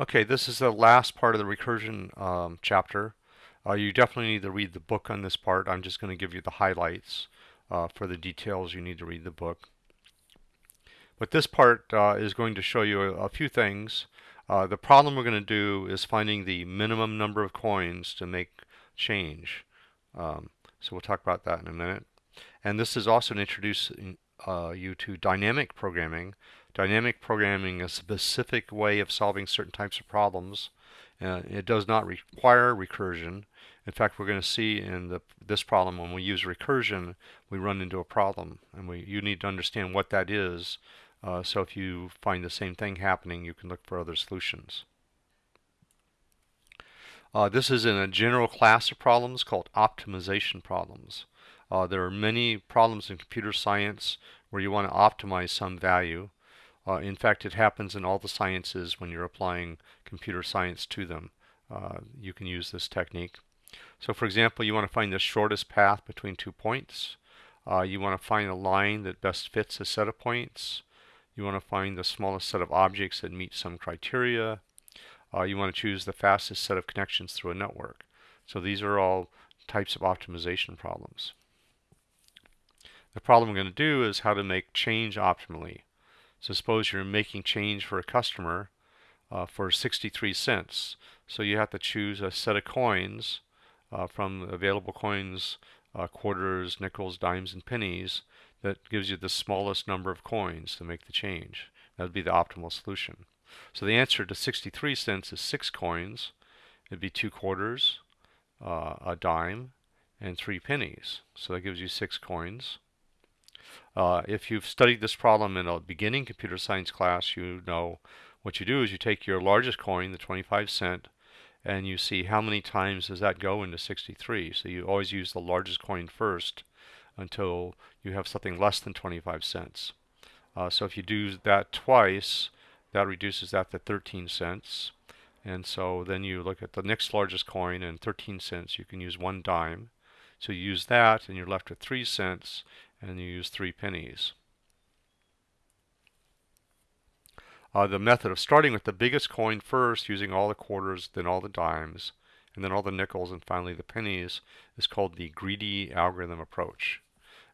Okay, this is the last part of the recursion um, chapter. Uh, you definitely need to read the book on this part. I'm just going to give you the highlights. Uh, for the details, you need to read the book. But this part uh, is going to show you a, a few things. Uh, the problem we're going to do is finding the minimum number of coins to make change. Um, so we'll talk about that in a minute. And this is also introducing uh, you to dynamic programming. Dynamic programming is a specific way of solving certain types of problems. Uh, it does not require recursion. In fact, we're going to see in the, this problem when we use recursion, we run into a problem. And we, you need to understand what that is. Uh, so if you find the same thing happening, you can look for other solutions. Uh, this is in a general class of problems called optimization problems. Uh, there are many problems in computer science where you want to optimize some value. Uh, in fact, it happens in all the sciences when you're applying computer science to them. Uh, you can use this technique. So for example, you want to find the shortest path between two points. Uh, you want to find a line that best fits a set of points. You want to find the smallest set of objects that meet some criteria. Uh, you want to choose the fastest set of connections through a network. So these are all types of optimization problems. The problem we're going to do is how to make change optimally. So suppose you're making change for a customer uh, for 63 cents. So you have to choose a set of coins uh, from available coins, uh, quarters, nickels, dimes, and pennies that gives you the smallest number of coins to make the change. That would be the optimal solution. So the answer to 63 cents is six coins. It'd be two quarters, uh, a dime, and three pennies. So that gives you six coins. Uh, if you've studied this problem in a beginning computer science class, you know what you do is you take your largest coin, the 25 cent, and you see how many times does that go into 63. So you always use the largest coin first until you have something less than 25 cents. Uh, so if you do that twice, that reduces that to 13 cents. And so then you look at the next largest coin and 13 cents, you can use one dime. So you use that and you're left with 3 cents and you use 3 pennies. Uh, the method of starting with the biggest coin first, using all the quarters, then all the dimes, and then all the nickels, and finally the pennies, is called the greedy algorithm approach.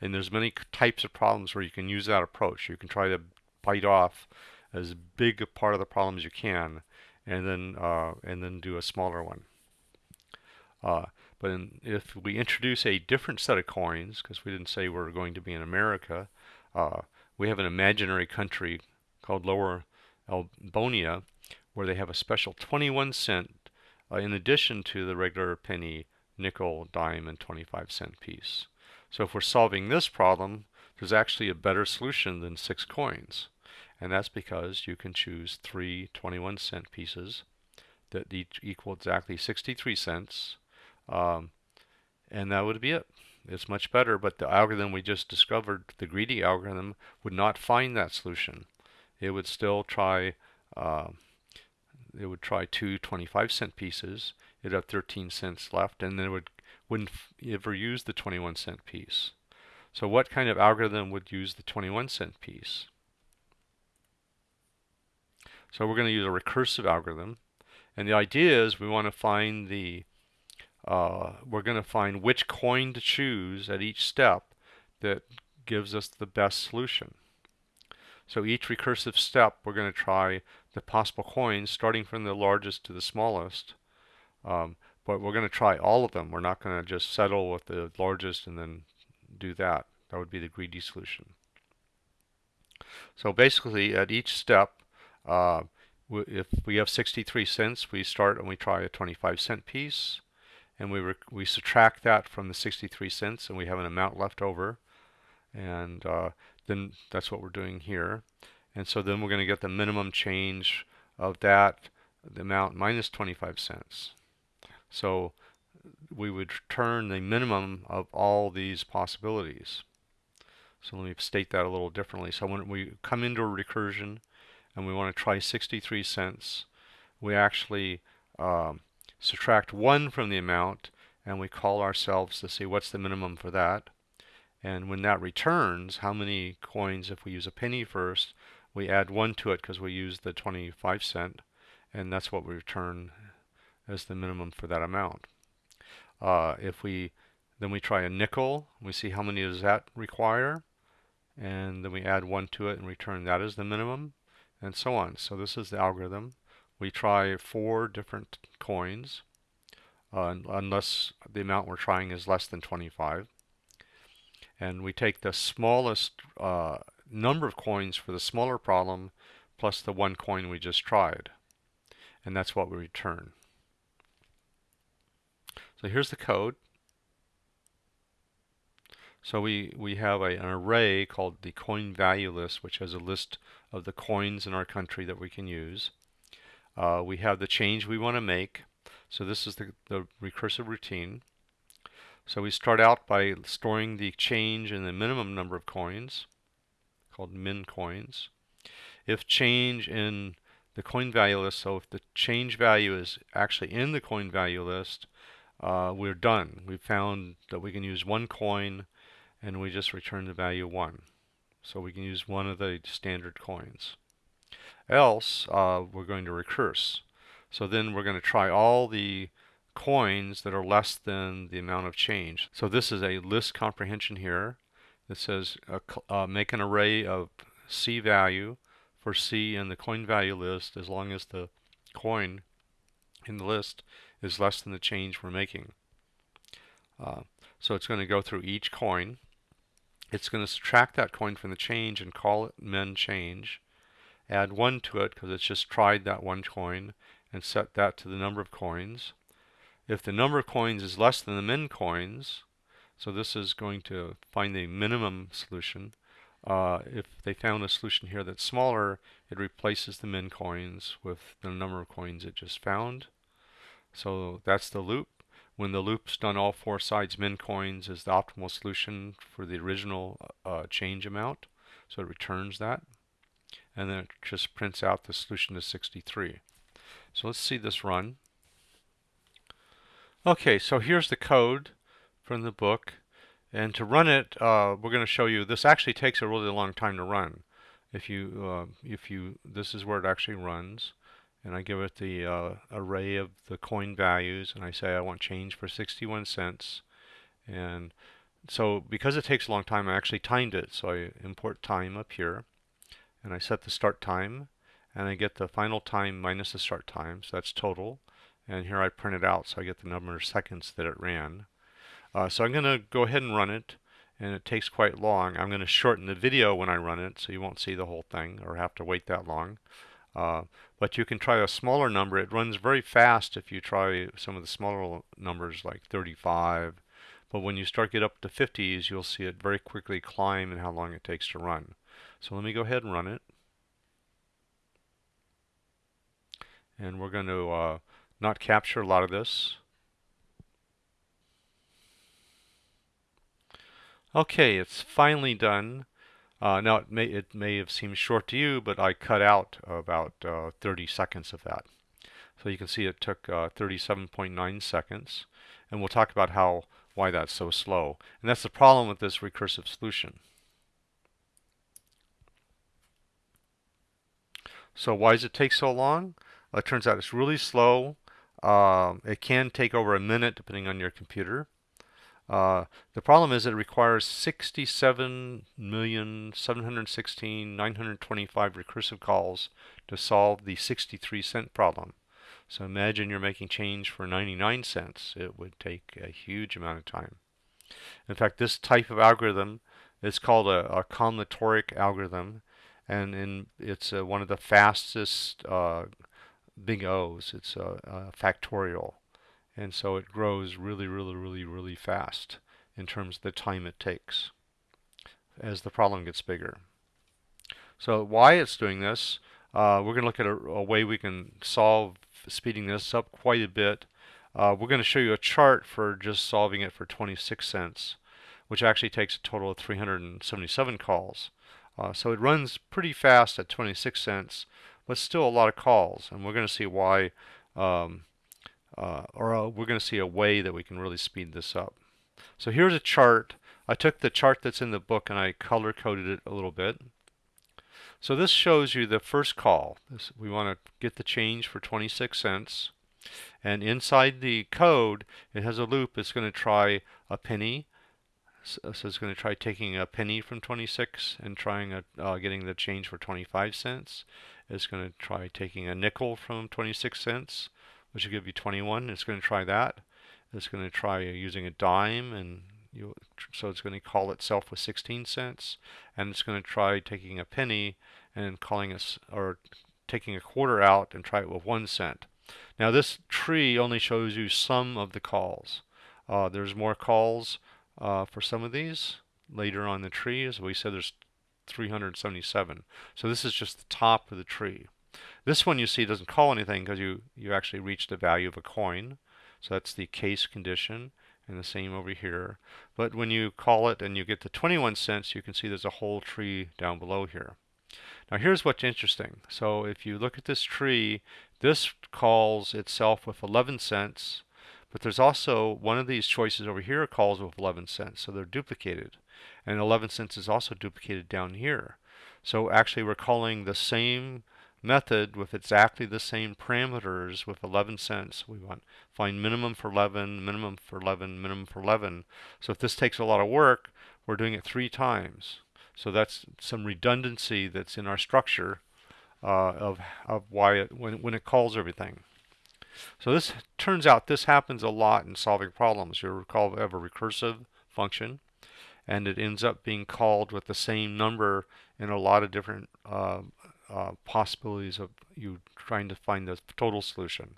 And there's many types of problems where you can use that approach. You can try to bite off as big a part of the problem as you can, and then uh, and then do a smaller one. Uh, but in, if we introduce a different set of coins, because we didn't say we're going to be in America, uh, we have an imaginary country called Lower Elbonia, where they have a special 21 cent uh, in addition to the regular penny, nickel, dime, and 25 cent piece. So if we're solving this problem, there's actually a better solution than six coins. And that's because you can choose three 21 cent pieces that each equal exactly 63 cents. Um, and that would be it. It's much better, but the algorithm we just discovered, the greedy algorithm, would not find that solution. It would still try, uh, it would try two 25 cent pieces. It'd have 13 cents left, and then it would, wouldn't ever use the 21 cent piece. So what kind of algorithm would use the 21 cent piece? So we're going to use a recursive algorithm. And the idea is we want to find the, uh, we're going to find which coin to choose at each step that gives us the best solution. So each recursive step, we're going to try the possible coins, starting from the largest to the smallest. Um, but we're going to try all of them. We're not going to just settle with the largest and then do that. That would be the greedy solution. So basically, at each step, uh, if we have 63 cents, we start and we try a 25 cent piece, and we we subtract that from the 63 cents, and we have an amount left over, and uh, then that's what we're doing here. And so then we're going to get the minimum change of that, the amount minus 25 cents. So we would return the minimum of all these possibilities. So let me state that a little differently. So when we come into a recursion, and we want to try 63 cents, we actually um, subtract 1 from the amount and we call ourselves to see what's the minimum for that. And when that returns, how many coins, if we use a penny first, we add 1 to it because we use the 25 cent. and that's what we return as the minimum for that amount. Uh, if we then we try a nickel, we see how many does that require, and then we add one to it and return that as the minimum, and so on. So this is the algorithm. We try four different coins, uh, unless the amount we're trying is less than 25. And we take the smallest uh, number of coins for the smaller problem plus the one coin we just tried. And that's what we return. So here's the code. So we, we have a, an array called the coin value list, which has a list of the coins in our country that we can use. Uh, we have the change we want to make. So this is the, the recursive routine. So we start out by storing the change in the minimum number of coins, called min coins. If change in the coin value list, so if the change value is actually in the coin value list, uh, we're done. We found that we can use one coin and we just return the value 1. So we can use one of the standard coins. Else, uh, we're going to recurse. So then we're going to try all the coins that are less than the amount of change. So this is a list comprehension here that says uh, uh, make an array of C value for C in the coin value list as long as the coin in the list is less than the change we're making. Uh, so it's going to go through each coin. It's going to subtract that coin from the change and call it min change. Add 1 to it because it's just tried that one coin and set that to the number of coins. If the number of coins is less than the min coins, so this is going to find the minimum solution. Uh, if they found a solution here that's smaller, it replaces the min coins with the number of coins it just found. So that's the loop. When the loop's done all four sides, min coins is the optimal solution for the original uh, change amount. So it returns that. And then it just prints out the solution to 63. So let's see this run. Okay, so here's the code from the book. And to run it, uh, we're going to show you, this actually takes a really long time to run. If you, uh, if you, this is where it actually runs and I give it the uh, array of the coin values and I say I want change for 61 cents and so because it takes a long time I actually timed it so I import time up here and I set the start time and I get the final time minus the start time so that's total and here I print it out so I get the number of seconds that it ran uh, so I'm gonna go ahead and run it and it takes quite long I'm gonna shorten the video when I run it so you won't see the whole thing or have to wait that long uh, but you can try a smaller number. It runs very fast if you try some of the smaller numbers like 35. But when you start get up to 50s, you'll see it very quickly climb and how long it takes to run. So let me go ahead and run it. And we're going to uh, not capture a lot of this. Okay, it's finally done. Uh, now it may it may have seemed short to you, but I cut out about uh, 30 seconds of that. So you can see it took uh, 37.9 seconds, and we'll talk about how why that's so slow. And that's the problem with this recursive solution. So why does it take so long? Well, it turns out it's really slow. Um, it can take over a minute depending on your computer. Uh, the problem is it requires 67,716,925 recursive calls to solve the 63 cent problem. So imagine you're making change for 99 cents. It would take a huge amount of time. In fact, this type of algorithm is called a, a combinatoric algorithm, and it's uh, one of the fastest uh, big O's. It's a, a factorial and so it grows really, really, really, really fast in terms of the time it takes as the problem gets bigger. So why it's doing this, uh, we're going to look at a, a, way we can solve speeding this up quite a bit. Uh, we're going to show you a chart for just solving it for 26 cents, which actually takes a total of 377 calls. Uh, so it runs pretty fast at 26 cents, but still a lot of calls, and we're going to see why um, uh, or uh, we're going to see a way that we can really speed this up. So here's a chart. I took the chart that's in the book and I color coded it a little bit. So this shows you the first call. This, we want to get the change for 26 cents. And inside the code, it has a loop. It's going to try a penny. So it's going to try taking a penny from 26 and trying a, uh, getting the change for 25 cents. It's going to try taking a nickel from 26 cents, which will give you 21. It's going to try that. It's going to try using a dime and you, so it's going to call itself with 16 cents and it's going to try taking a penny and calling us or taking a quarter out and try it with one cent. Now this tree only shows you some of the calls. Uh, there's more calls uh, for some of these later on the tree. As we said, there's 377. So this is just the top of the tree. This one you see doesn't call anything because you, you actually reached the value of a coin. So that's the case condition and the same over here. But when you call it and you get to 21 cents, you can see there's a whole tree down below here. Now here's what's interesting. So if you look at this tree, this calls itself with 11 cents, but there's also one of these choices over here calls with 11 cents, so they're duplicated. And 11 cents is also duplicated down here. So actually we're calling the same method with exactly the same parameters with 11 cents. We want find minimum for 11, minimum for 11, minimum for 11. So if this takes a lot of work, we're doing it three times. So that's some redundancy that's in our structure uh, of, of why it, when, when it calls everything. So this turns out this happens a lot in solving problems. You'll recall we have a recursive function and it ends up being called with the same number in a lot of different uh, uh, possibilities of you trying to find the total solution.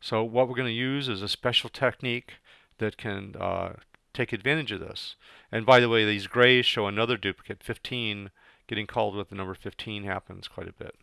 So what we're going to use is a special technique that can uh, take advantage of this. And by the way, these grays show another duplicate, 15. Getting called with the number 15 happens quite a bit.